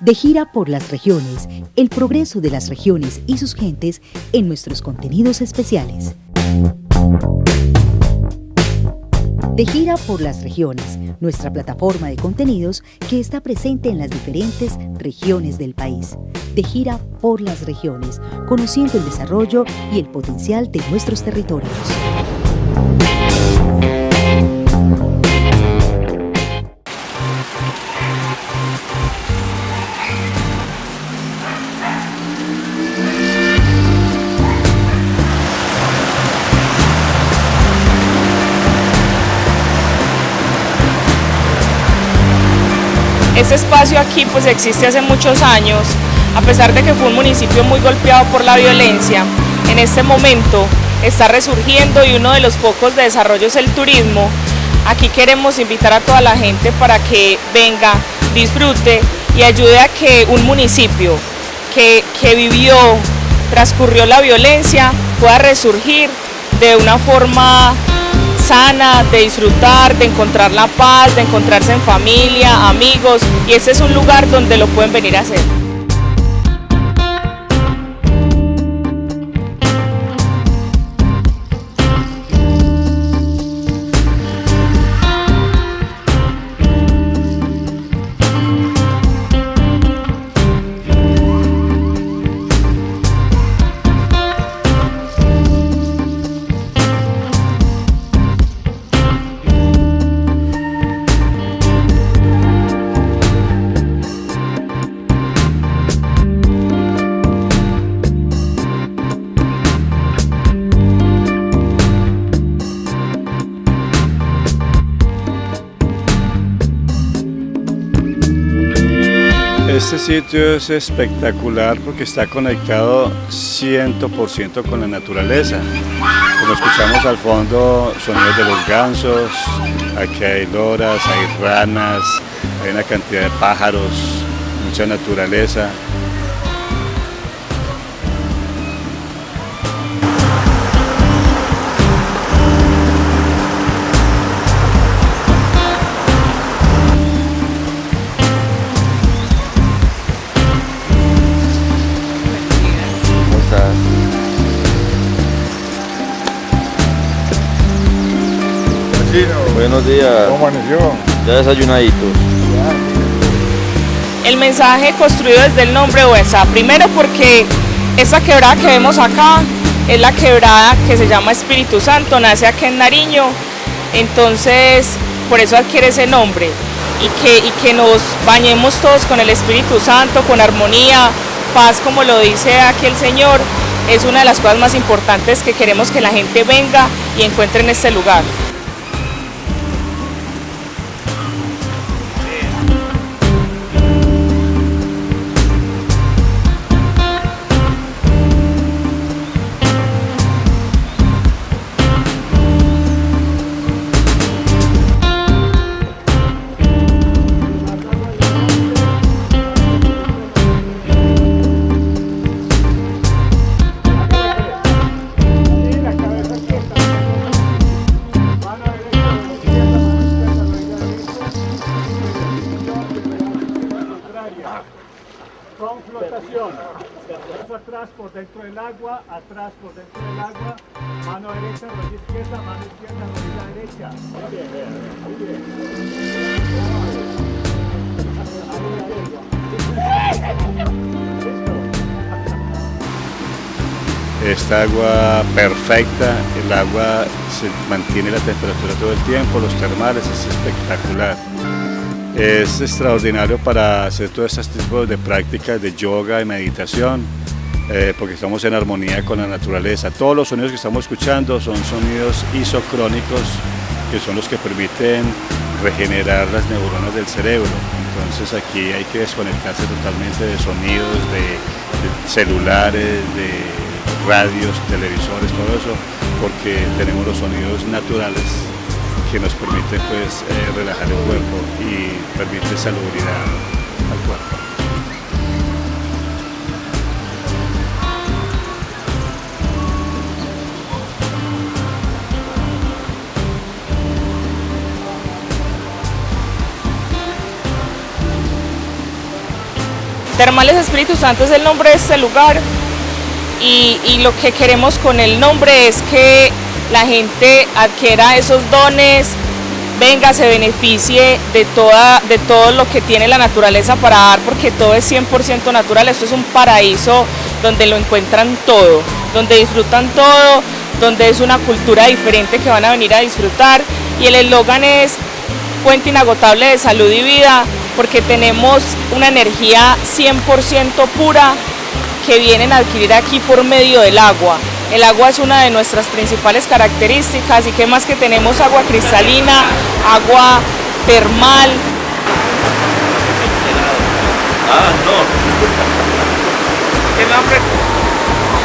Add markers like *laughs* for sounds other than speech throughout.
De gira por las regiones, el progreso de las regiones y sus gentes en nuestros contenidos especiales. De gira por las regiones, nuestra plataforma de contenidos que está presente en las diferentes regiones del país. De gira por las regiones, conociendo el desarrollo y el potencial de nuestros territorios. Este espacio aquí pues existe hace muchos años, a pesar de que fue un municipio muy golpeado por la violencia, en este momento está resurgiendo y uno de los focos de desarrollo es el turismo. Aquí queremos invitar a toda la gente para que venga, disfrute y ayude a que un municipio que, que vivió, transcurrió la violencia, pueda resurgir de una forma sana, de disfrutar, de encontrar la paz, de encontrarse en familia, amigos, y este es un lugar donde lo pueden venir a hacer. Este sitio es espectacular porque está conectado 100% con la naturaleza. Como escuchamos al fondo, sonidos de los gansos, aquí hay loras, hay ranas, hay una cantidad de pájaros, mucha naturaleza. Buenos días. ¿Cómo amaneció? Ya desayunaditos. El mensaje construido desde el nombre Huesa, primero porque esta quebrada que vemos acá es la quebrada que se llama Espíritu Santo, nace aquí en Nariño, entonces por eso adquiere ese nombre y que, y que nos bañemos todos con el Espíritu Santo, con armonía, paz como lo dice aquí el Señor, es una de las cosas más importantes que queremos que la gente venga y encuentre en este lugar. Dentro del agua, atrás por dentro del agua. Mano derecha, rodilla izquierda, mano izquierda, rodilla derecha. Esta agua perfecta, el agua se mantiene la temperatura todo el tiempo, los termales es espectacular. Es extraordinario para hacer todos estos tipos de prácticas de yoga y meditación, eh, porque estamos en armonía con la naturaleza. Todos los sonidos que estamos escuchando son sonidos isocrónicos, que son los que permiten regenerar las neuronas del cerebro. Entonces aquí hay que desconectarse totalmente de sonidos, de, celulares, de radios, televisores, todo eso, porque tenemos los sonidos naturales que nos permiten pues, eh, relajar el cuerpo y permite salubridad al cuerpo. Termales Espíritu Santo es el nombre de este lugar y, lo que queremos con el nombre es que la gente adquiera esos dones, venga, se beneficie de, toda, de todo lo que tiene la naturaleza para dar, porque todo es 100% natural, esto es un paraíso donde lo encuentran todo, donde disfrutan todo, donde es una cultura diferente que van a venir a disfrutar. Y el eslogan es fuente inagotable de salud y vida, porque tenemos una energía 100% pura que vienen a adquirir aquí por medio del agua. El agua es una de nuestras principales características y que más que tenemos agua cristalina, agua termal. Ah, no. *laughs*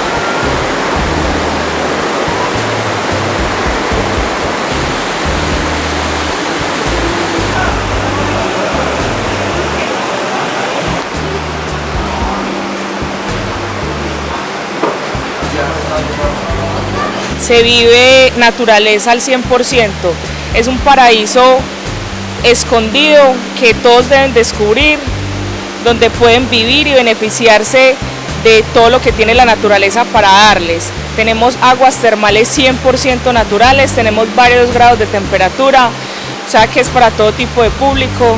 se vive naturaleza al 100%. Es un paraíso escondido que todos deben descubrir, donde pueden vivir y beneficiarse de todo lo que tiene la naturaleza para darles. Tenemos aguas termales 100% naturales, tenemos varios grados de temperatura, o sea que es para todo tipo de público.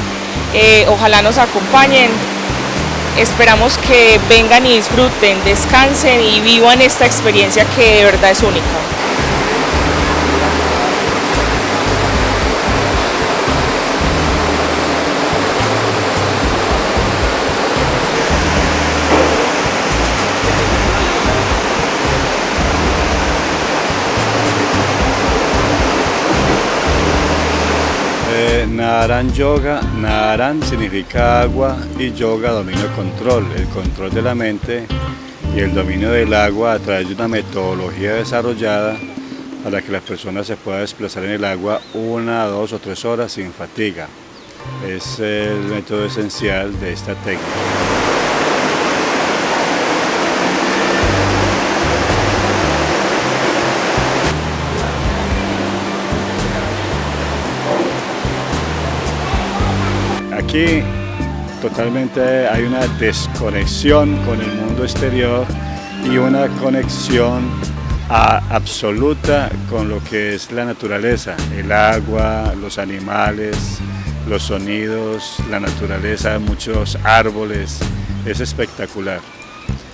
Eh, ojalá nos acompañen. Esperamos que vengan y disfruten, descansen y vivan esta experiencia que de verdad es única. Naran Yoga, Naran significa agua y Yoga dominio control, el control de la mente y el dominio del agua a través de una metodología desarrollada para que la persona se pueda desplazar en el agua una, dos o tres horas sin fatiga. Es el método esencial de esta técnica. Aquí totalmente hay una desconexión con el mundo exterior y una conexión absoluta con lo que es la naturaleza, el agua, los animales, los sonidos, la naturaleza, muchos árboles, es espectacular.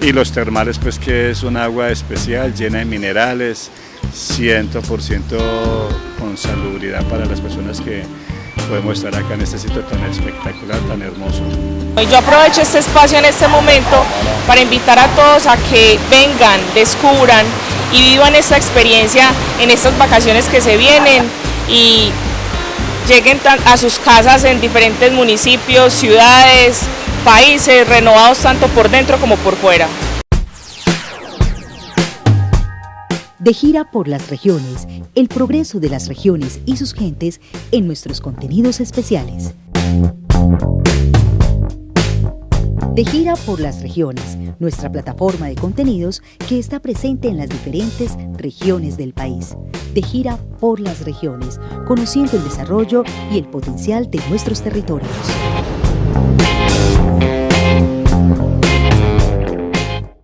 Y los termales pues que es un agua especial, llena de minerales, 100% con salubridad para las personas que podemos estar acá en este sitio tan espectacular, tan hermoso. Yo aprovecho este espacio en este momento para invitar a todos a que vengan, descubran y vivan esta experiencia en estas vacaciones que se vienen y lleguen a sus casas en diferentes municipios, ciudades, países, renovados tanto por dentro como por fuera. De gira por las regiones, el progreso de las regiones y sus gentes en nuestros contenidos especiales. De gira por las regiones, nuestra plataforma de contenidos que está presente en las diferentes regiones del país. De gira por las regiones, conociendo el desarrollo y el potencial de nuestros territorios.